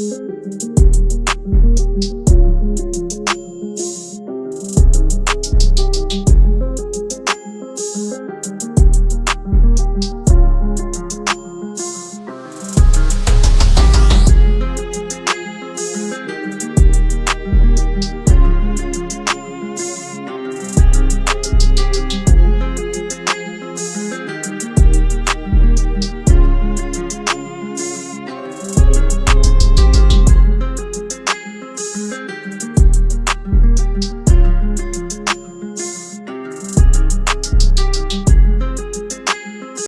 you.